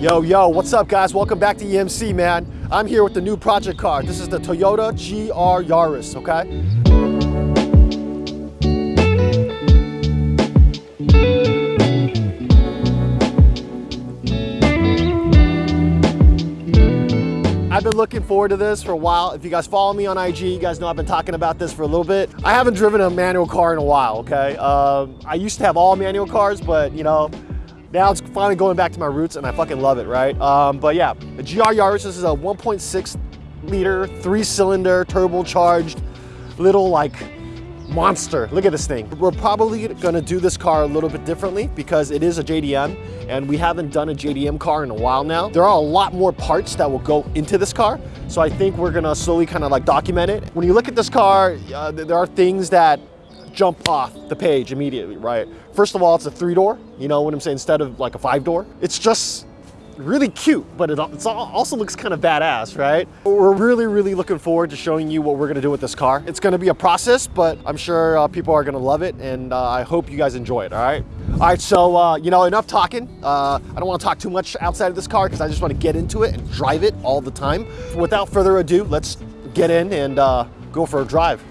Yo, yo, what's up guys? Welcome back to EMC, man. I'm here with the new project car. This is the Toyota GR Yaris, okay? I've been looking forward to this for a while. If you guys follow me on IG, you guys know I've been talking about this for a little bit. I haven't driven a manual car in a while, okay? Um, I used to have all manual cars, but you know, now it's finally going back to my roots and I fucking love it, right? Um, but yeah, the GR Yaris, this is a 1.6 liter, three cylinder, turbocharged, little like monster. Look at this thing. We're probably gonna do this car a little bit differently because it is a JDM and we haven't done a JDM car in a while now. There are a lot more parts that will go into this car. So I think we're gonna slowly kind of like document it. When you look at this car, uh, there are things that jump off the page immediately, right? First of all, it's a three door, you know what I'm saying, instead of like a five door. It's just really cute, but it also looks kind of badass, right? We're really, really looking forward to showing you what we're gonna do with this car. It's gonna be a process, but I'm sure uh, people are gonna love it, and uh, I hope you guys enjoy it, all right? All right, so, uh, you know, enough talking. Uh, I don't wanna talk too much outside of this car because I just wanna get into it and drive it all the time. Without further ado, let's get in and uh, go for a drive.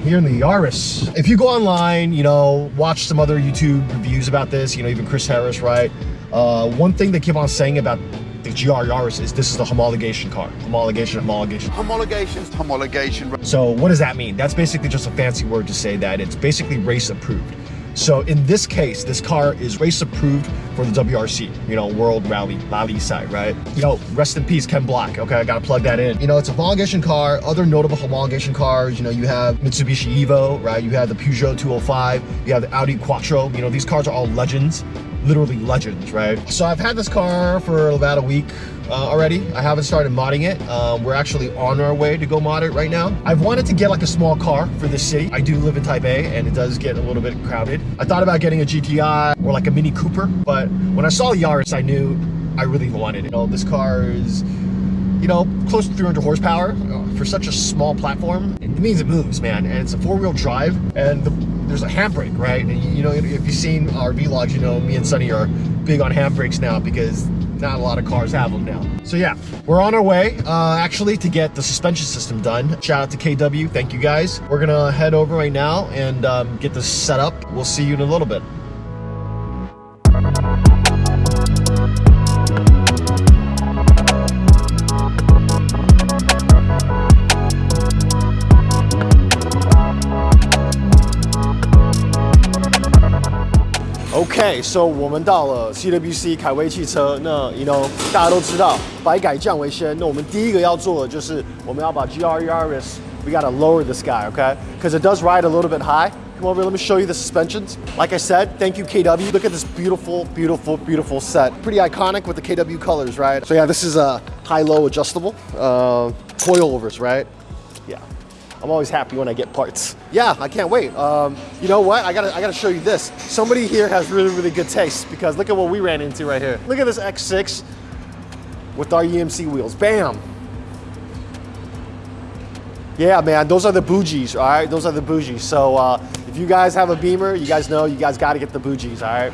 Here in the Yaris. If you go online, you know, watch some other YouTube reviews about this, you know, even Chris Harris, right? Uh, one thing they keep on saying about the GR Yaris is this is the homologation car. Homologation, homologation. Homologations, homologation. So what does that mean? That's basically just a fancy word to say that it's basically race approved. So in this case, this car is race approved for the WRC, you know, World Rally Rally side, right? You know, rest in peace, Ken Block. Okay, I gotta plug that in. You know, it's a homologation car. Other notable homologation cars, you know, you have Mitsubishi Evo, right? You have the Peugeot 205, you have the Audi Quattro. You know, these cars are all legends, literally legends, right? So I've had this car for about a week uh, already. I haven't started modding it. Um, we're actually on our way to go mod it right now. I've wanted to get like a small car for the city. I do live in Taipei and it does get a little bit crowded. I thought about getting a GTI or like a Mini Cooper, but when I saw Yaris, I knew I really wanted it. You know, this car is you know, close to 300 horsepower uh, for such a small platform. It means it moves, man, and it's a four-wheel drive, and the, there's a handbrake, right? And you know, if you've seen our vlogs, you know, me and Sunny are big on handbrakes now because not a lot of cars have them now. So yeah, we're on our way, uh, actually, to get the suspension system done. Shout out to KW, thank you guys. We're gonna head over right now and um, get this set up. We'll see you in a little bit. OK，so 我们到了 CWC 凯威汽车。那 you know 大家都知道，百改降为先。那我们第一个要做的就是我们要把 GR Yaris we gotta lower this guy, okay? Because it does ride a little bit high. Come over, let me show you the suspensions. Like I said, thank you KW. Look at this beautiful, beautiful, beautiful set. Pretty iconic with the KW colors, right? So yeah, this is a high-low adjustable. Uh, coilovers, right? Yeah. I'm always happy when I get parts. Yeah, I can't wait. Um, you know what? I gotta, I gotta show you this. Somebody here has really, really good taste because look at what we ran into right here. Look at this X6 with our EMC wheels. Bam. Yeah, man, those are the bougies, all right? Those are the bougies. So uh, if you guys have a Beamer, you guys know you guys gotta get the bougies, all right?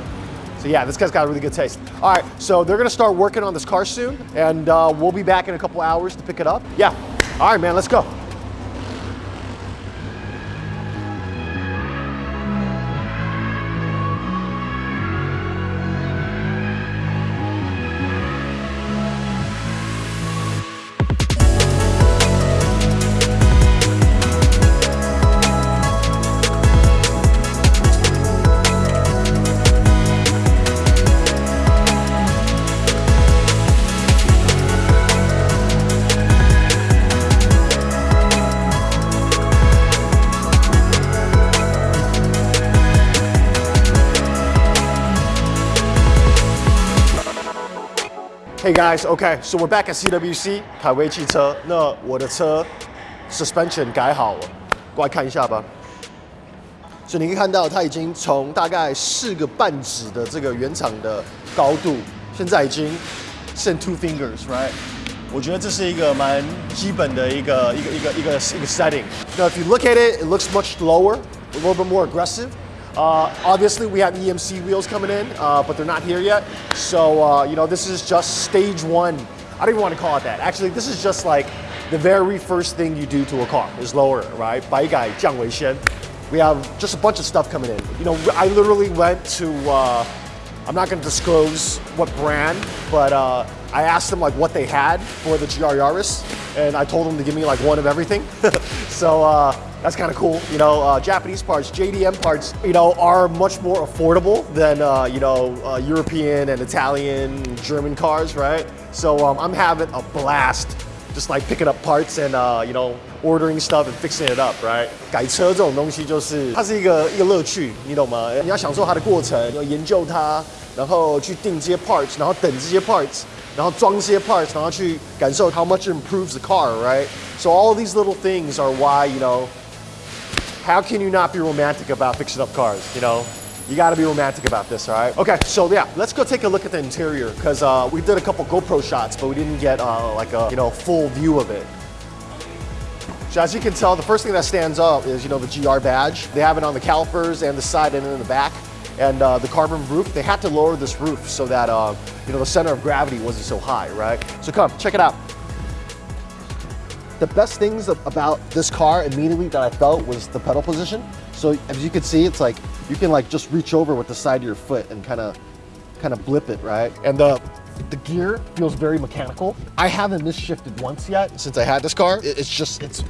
So yeah, this guy's got a really good taste. All right, so they're gonna start working on this car soon, and uh, we'll be back in a couple hours to pick it up. Yeah, all right, man, let's go. Hey guys, okay, so we're back at CWC 凯威汽车。那我的车 suspension 改好了，过来看一下吧。所以你可以看到，它已经从大概四个半指的这个原厂的高度，现在已经剩 two fingers，right？ 我觉得这是一个蛮基本的一个一个一个一个一个 setting. Now, if you look at it, it looks much lower, a little bit more aggressive. Uh, obviously, we have EMC wheels coming in, uh, but they're not here yet. So, uh, you know, this is just stage one. I don't even want to call it that. Actually, this is just like the very first thing you do to a car is lower, right? Bai Gai, Jiang Wei We have just a bunch of stuff coming in. You know, I literally went to, uh, I'm not going to disclose what brand, but uh, I asked them like what they had for the GR Yaris and I told them to give me like one of everything. so uh, that's kind of cool. You know, uh, Japanese parts, JDM parts, you know, are much more affordable than uh, you know uh, European and Italian, German cars, right? So um, I'm having a blast just like picking up parts and uh, you know ordering stuff and fixing it up, right? 改车这种东西就是它是一个一个乐趣，你懂吗？你要享受它的过程，要研究它，然后去定这些 parts，然后等这些 parts， 然后装这些 parts，然后去感受 how much it improves the car, right? So all these little things are why you know how can you not be romantic about fixing up cars, you know? You gotta be romantic about this, all right? Okay, so yeah, let's go take a look at the interior because uh, we did a couple GoPro shots, but we didn't get uh, like a you know full view of it. So as you can tell, the first thing that stands out is you know the GR badge. They have it on the calipers and the side and in the back, and uh, the carbon roof. They had to lower this roof so that uh, you know the center of gravity wasn't so high, right? So come check it out. The best things about this car immediately that I felt was the pedal position. So as you can see, it's like you can like just reach over with the side of your foot and kind of kind of blip it, right? And the the gear feels very mechanical. I haven't misshifted once yet since I had this car. It's just it's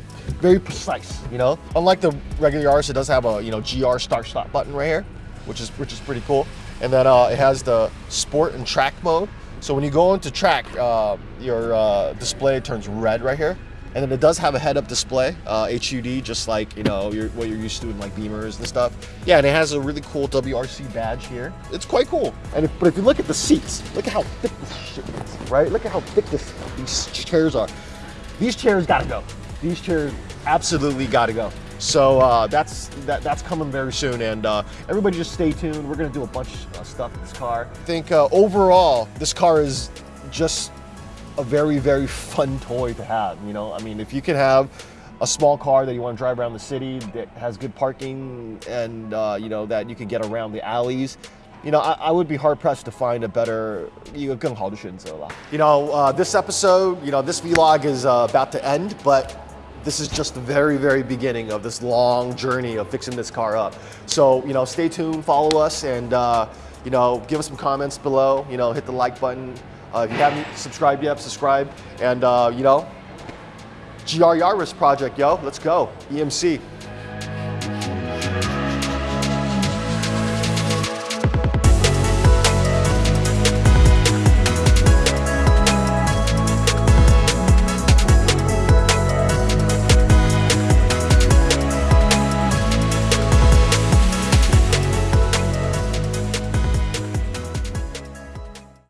very precise, you know. Unlike the regular Yaris, it does have a you know GR start stop button right here, which is which is pretty cool. And then uh, it has the sport and track mode. So when you go into track, uh, your uh, display turns red right here. And then it does have a head-up display, uh, HUD, just like you know you're, what you're used to in like Beamers and stuff. Yeah, and it has a really cool WRC badge here. It's quite cool. And if, but if you look at the seats, look at how thick this shit is, right? Look at how thick this these chairs are. These chairs gotta go. These chairs absolutely gotta go. So uh, that's that, that's coming very soon, and uh, everybody just stay tuned. We're gonna do a bunch of stuff with this car. I think uh, overall, this car is just a very very fun toy to have. You know, I mean, if you can have a small car that you want to drive around the city that has good parking and uh, you know that you can get around the alleys you know, I, I, would be hard pressed to find a better, you know, uh, uh, this episode, you know, this vlog is uh, about to end, but this is just the very, very beginning of this long journey of fixing this car up. So, you know, stay tuned, follow us, and, uh, you know, give us some comments below. You know, hit the like button. Uh, if you haven't subscribed yet, subscribe. And, uh, you know, GR Yaris project, yo, let's go. EMC.